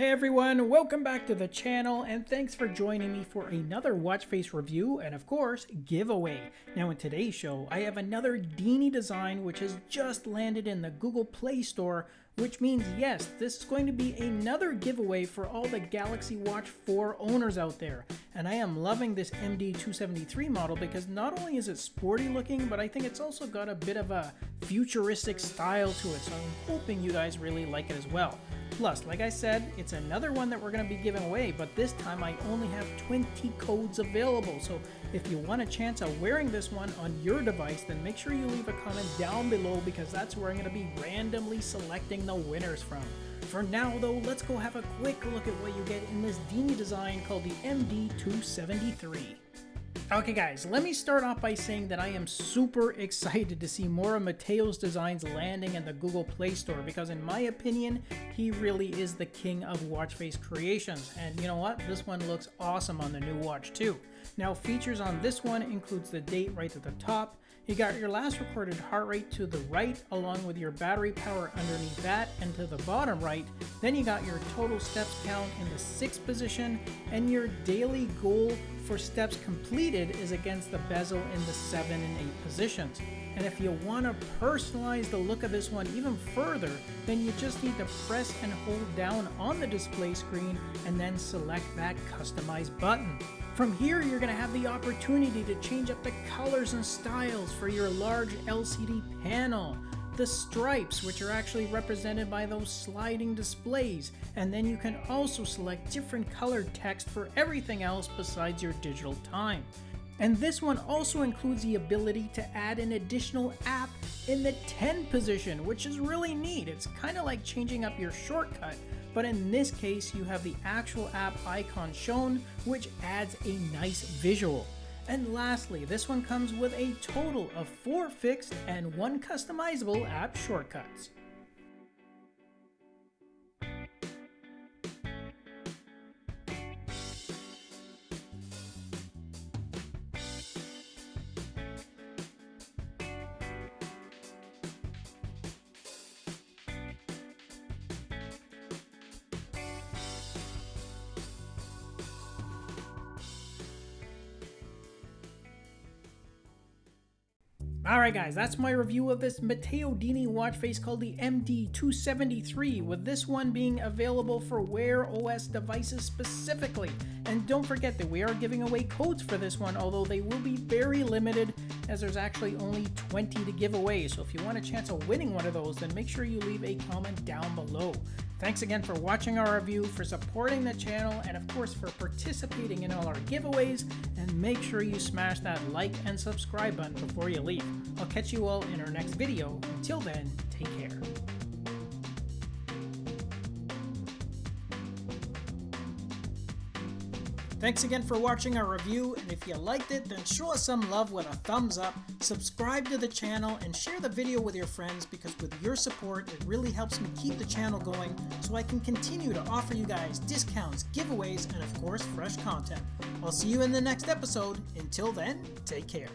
Hey everyone, welcome back to the channel and thanks for joining me for another watch face review and of course giveaway. Now in today's show I have another Dini design which has just landed in the Google Play Store which means yes, this is going to be another giveaway for all the Galaxy Watch 4 owners out there. And I am loving this MD273 model because not only is it sporty looking, but I think it's also got a bit of a futuristic style to it, so I'm hoping you guys really like it as well. Plus, like I said, it's another one that we're going to be giving away, but this time I only have 20 codes available. So if you want a chance of wearing this one on your device, then make sure you leave a comment down below because that's where I'm going to be randomly selecting the winners from. For now though, let's go have a quick look at what you get in this Dini design called the MD273. Okay guys, let me start off by saying that I am super excited to see more of Matteo's designs landing in the Google Play Store because in my opinion, he really is the king of watch face creations. And you know what? This one looks awesome on the new watch too. Now features on this one includes the date right at the top, you got your last recorded heart rate to the right along with your battery power underneath that and to the bottom right. Then you got your total steps count in the sixth position and your daily goal for steps completed is against the bezel in the seven and eight positions. And if you want to personalize the look of this one even further, then you just need to press and hold down on the display screen and then select that customize button. From here, you're going to have the opportunity to change up the colors and styles for your large LCD panel, the stripes, which are actually represented by those sliding displays, and then you can also select different colored text for everything else besides your digital time. And this one also includes the ability to add an additional app in the 10 position, which is really neat. It's kind of like changing up your shortcut but in this case you have the actual app icon shown, which adds a nice visual. And lastly, this one comes with a total of 4 fixed and 1 customizable app shortcuts. Alright guys, that's my review of this Matteo Dini watch face called the MD273, with this one being available for Wear OS devices specifically. And don't forget that we are giving away codes for this one, although they will be very limited as there's actually only 20 to give away. So if you want a chance of winning one of those, then make sure you leave a comment down below. Thanks again for watching our review, for supporting the channel, and of course for participating in all our giveaways, and make sure you smash that like and subscribe button before you leave. I'll catch you all in our next video. Until then, take care. Thanks again for watching our review, and if you liked it, then show us some love with a thumbs up, subscribe to the channel, and share the video with your friends because with your support, it really helps me keep the channel going so I can continue to offer you guys discounts, giveaways, and of course, fresh content. I'll see you in the next episode. Until then, take care.